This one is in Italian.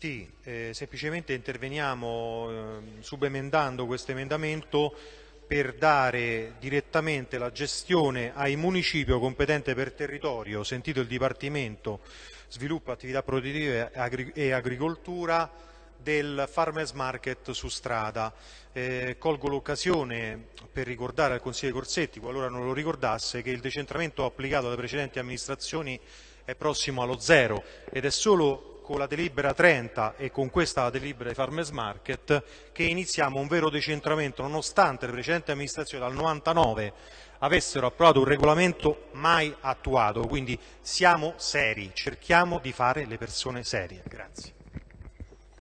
Sì, eh, semplicemente interveniamo eh, subemendando questo emendamento per dare direttamente la gestione ai municipio competente per territorio, sentito il Dipartimento Sviluppo, Attività Produttive e Agricoltura, del Farmers Market su strada. Eh, colgo l'occasione per ricordare al Consiglio Corsetti, qualora non lo ricordasse, che il decentramento applicato alle precedenti amministrazioni è prossimo allo zero ed è solo con la delibera 30 e con questa delibera di Farmers Market che iniziamo un vero decentramento nonostante le precedenti amministrazioni dal 99 avessero approvato un regolamento mai attuato, quindi siamo seri, cerchiamo di fare le persone serie. Grazie.